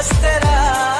costará.